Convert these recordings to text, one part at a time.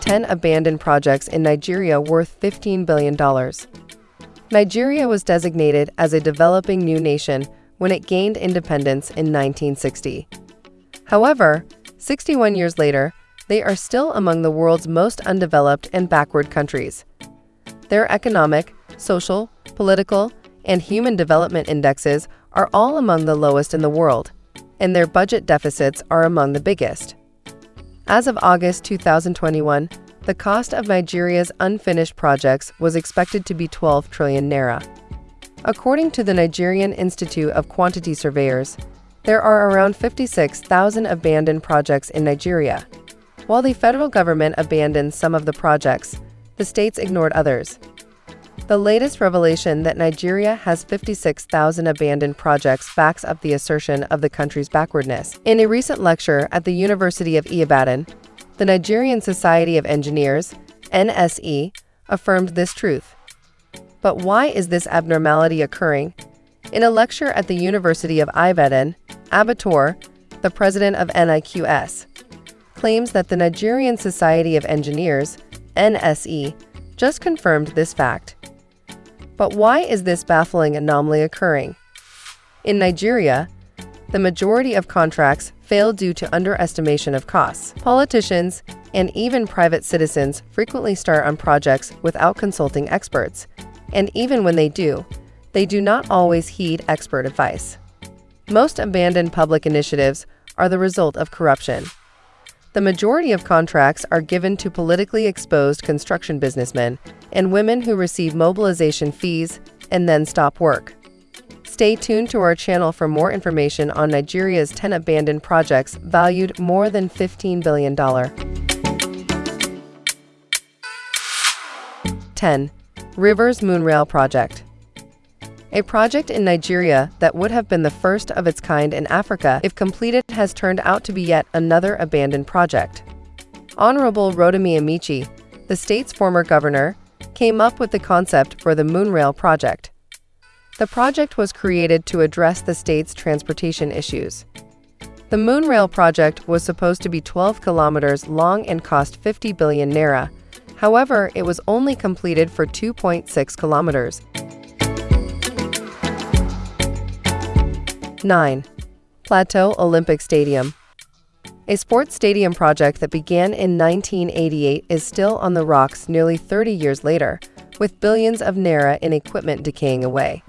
Ten abandoned projects in Nigeria worth $15 billion. Nigeria was designated as a developing new nation when it gained independence in 1960. However, 61 years later, they are still among the world's most undeveloped and backward countries. Their economic, social, political, and human development indexes are all among the lowest in the world, and their budget deficits are among the biggest. As of August 2021, the cost of Nigeria's unfinished projects was expected to be 12 trillion naira. According to the Nigerian Institute of Quantity Surveyors, there are around 56,000 abandoned projects in Nigeria. While the federal government abandoned some of the projects, the states ignored others. The latest revelation that Nigeria has 56,000 abandoned projects backs up the assertion of the country's backwardness. In a recent lecture at the University of Ibadan, the Nigerian Society of Engineers, NSE, affirmed this truth. But why is this abnormality occurring? In a lecture at the University of Ibadan, Abator, the president of NIQS, claims that the Nigerian Society of Engineers, NSE, just confirmed this fact. But why is this baffling anomaly occurring? In Nigeria, the majority of contracts fail due to underestimation of costs. Politicians and even private citizens frequently start on projects without consulting experts, and even when they do, they do not always heed expert advice. Most abandoned public initiatives are the result of corruption. The majority of contracts are given to politically exposed construction businessmen and women who receive mobilization fees and then stop work. Stay tuned to our channel for more information on Nigeria's 10 abandoned projects valued more than $15 billion. 10. Rivers Monorail Project A project in Nigeria that would have been the first of its kind in Africa if completed has turned out to be yet another abandoned project. Honorable Rotimi Amaechi, the state's former governor, came up with the concept for the Monorail project. The project was created to address the state's transportation issues. The Monorail project was supposed to be 12 kilometers long and cost 50 billion naira. However, it was only completed for 2.6 kilometers. 9. Plateau Olympic Stadium A sports stadium project that began in 1988 is still on the rocks nearly 30 years later, with billions of naira in equipment decaying away.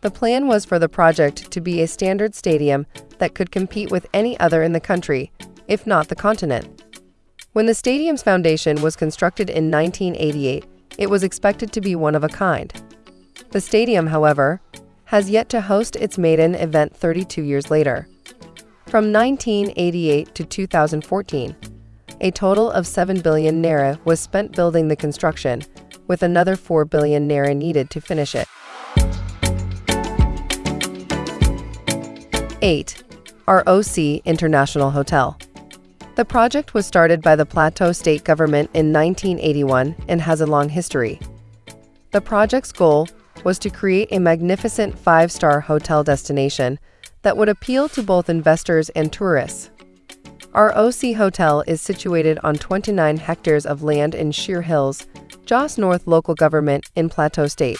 The plan was for the project to be a standard stadium that could compete with any other in the country, if not the continent. When the stadium's foundation was constructed in 1988, it was expected to be one of a kind. The stadium, however, has yet to host its maiden event 32 years later. From 1988 to 2014, a total of 7 billion naira was spent building the construction, with another 4 billion naira needed to finish it. 8. ROC International Hotel. The project was started by the Plateau State Government in 1981 and has a long history. The project's goal was to create a magnificent five-star hotel destination that would appeal to both investors and tourists. Our OC Hotel is situated on 29 hectares of land in Shere Hills, Jos North local government in Plateau State.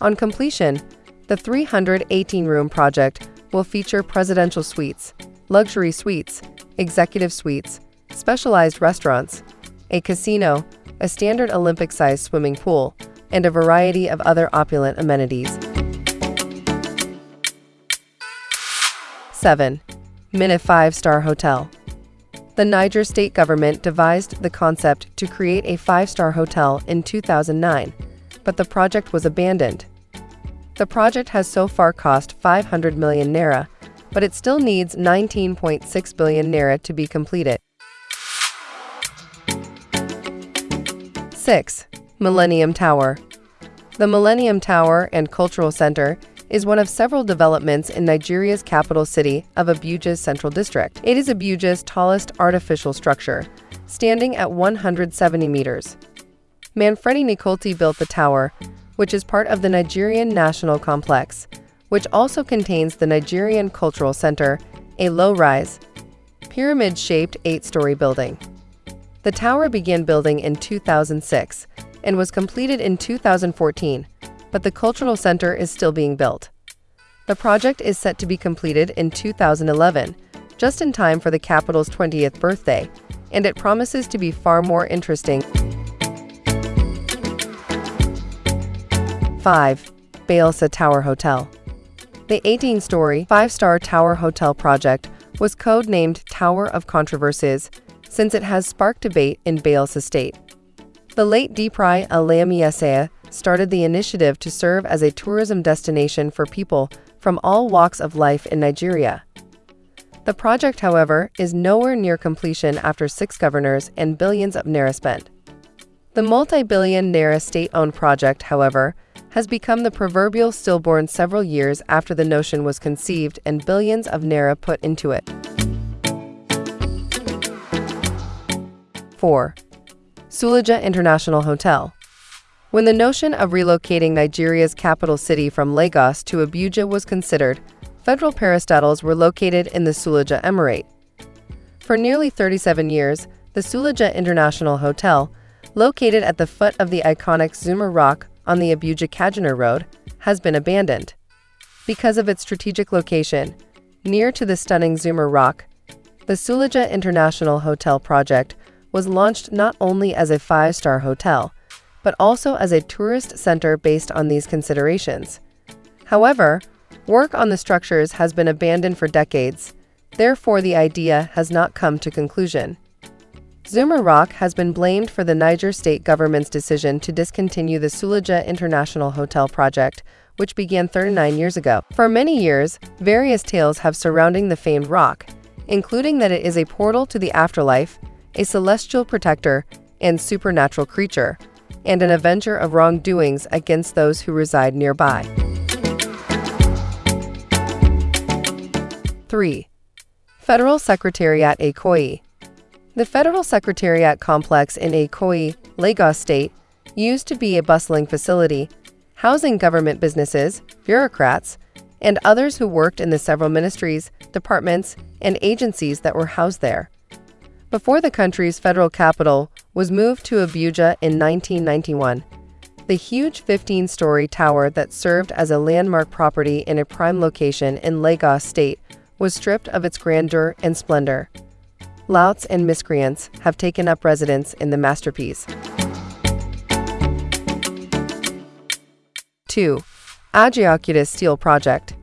On completion, the 318-room project will feature presidential suites, luxury suites, executive suites, specialized restaurants, a casino, a standard Olympic-sized swimming pool, and a variety of other opulent amenities. 7. Minna 5-Star Hotel The Niger state government devised the concept to create a five-star hotel in 2009, but the project was abandoned the project has so far cost 500 million naira, but it still needs 19.6 billion naira to be completed. 6. Millennium Tower The Millennium Tower and Cultural Center is one of several developments in Nigeria's capital city of Abuja's Central District. It is Abuja's tallest artificial structure, standing at 170 meters. Manfredi Nicoletti built the tower, which is part of the Nigerian National Complex, which also contains the Nigerian Cultural Center a low-rise, pyramid-shaped eight-story building. The tower began building in 2006 and was completed in 2014, but the cultural center is still being built. The project is set to be completed in 2011, just in time for the capital's 20th birthday, and it promises to be far more interesting. 5. Bayelsa Tower Hotel The 18-story, five-star tower hotel project was code-named Tower of Controversies since it has sparked debate in Bayelsa State. The late Diepreye Alamieyeseigha started the initiative to serve as a tourism destination for people from all walks of life in Nigeria. The project, however, is nowhere near completion after six governors and billions of naira spent. The multi-billion naira state-owned project, however, has become the proverbial stillborn several years after the notion was conceived and billions of naira put into it. 4. Suleja International Hotel When the notion of relocating Nigeria's capital city from Lagos to Abuja was considered, federal parastatals were located in the Suleja Emirate. For nearly 37 years, the Suleja International Hotel, located at the foot of the iconic Zuma Rock on the Abuja-Kaduna Road, has been abandoned. Because of its strategic location, near to the stunning Zuma Rock, the Suleja International Hotel project was launched not only as a five-star hotel, but also as a tourist center based on these considerations. However, work on the structures has been abandoned for decades, therefore the idea has not come to conclusion. Zuma Rock has been blamed for the Niger state government's decision to discontinue the Suleja International Hotel project, which began 39 years ago. For many years, various tales have surrounding the famed rock, including that it is a portal to the afterlife a celestial protector and supernatural creature, and an avenger of wrongdoings against those who reside nearby. 3. Federal Secretariat Ikoyi The Federal Secretariat complex in Ikoyi, Lagos State, used to be a bustling facility, housing government businesses, bureaucrats, and others who worked in the several ministries, departments, and agencies that were housed there. Before the country's federal capital was moved to Abuja in 1991, the huge 15-story tower that served as a landmark property in a prime location in Lagos State was stripped of its grandeur and splendor. Louts and miscreants have taken up residence in the masterpiece. 2. Ajaokuta Steel Project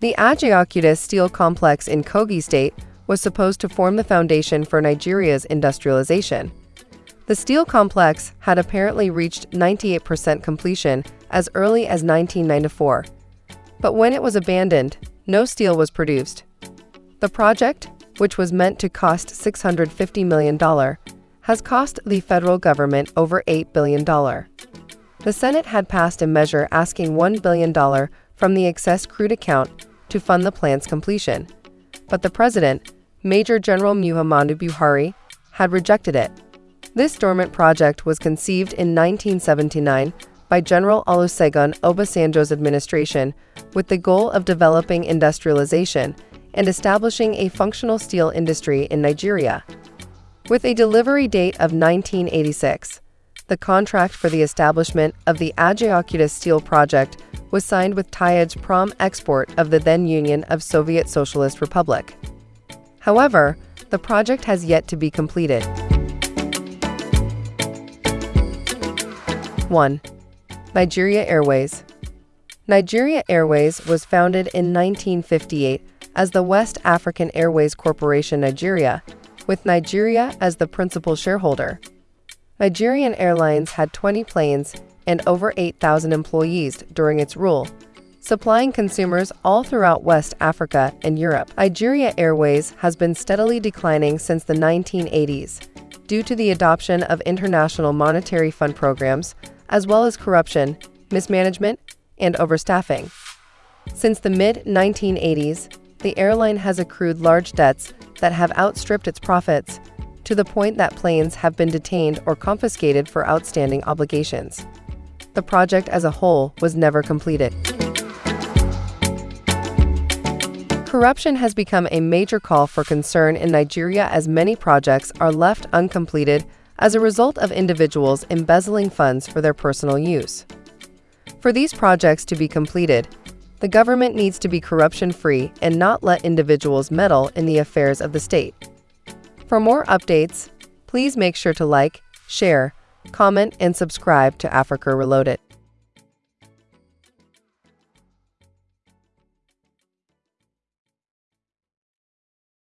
The Ajaokuta Steel Complex in Kogi State was supposed to form the foundation for Nigeria's industrialization. The steel complex had apparently reached 98% completion as early as 1994. But when it was abandoned, no steel was produced. The project, which was meant to cost $650 million, has cost the federal government over $8 billion. The Senate had passed a measure asking $1 billion from the excess crude account to fund the plan's completion. But the president, Major General Muhammadu Buhari, had rejected it. This dormant project was conceived in 1979 by General Olusegun Obasanjo's administration with the goal of developing industrialization and establishing a functional steel industry in Nigeria. With a delivery date of 1986, the contract for the establishment of the Ajaokuta Steel Project was signed with Tyazhpromexport of the then Union of Soviet Socialist Republic. However, the project has yet to be completed. 1. Nigeria Airways Nigeria Airways was founded in 1958 as the West African Airways Corporation Nigeria, with Nigeria as the principal shareholder. Nigerian Airlines had 20 planes and over 8,000 employees during its rule, supplying consumers all throughout West Africa and Europe. Nigeria Airways has been steadily declining since the 1980s due to the adoption of international monetary fund programs, as well as corruption, mismanagement, and overstaffing. Since the mid-1980s, the airline has accrued large debts that have outstripped its profits, to the point that planes have been detained or confiscated for outstanding obligations. The project as a whole was never completed. Corruption has become a major call for concern in Nigeria as many projects are left uncompleted as a result of individuals embezzling funds for their personal use. For these projects to be completed, the government needs to be corruption-free and not let individuals meddle in the affairs of the state. For more updates, please make sure to like, share, comment, and subscribe to Africa Reloaded.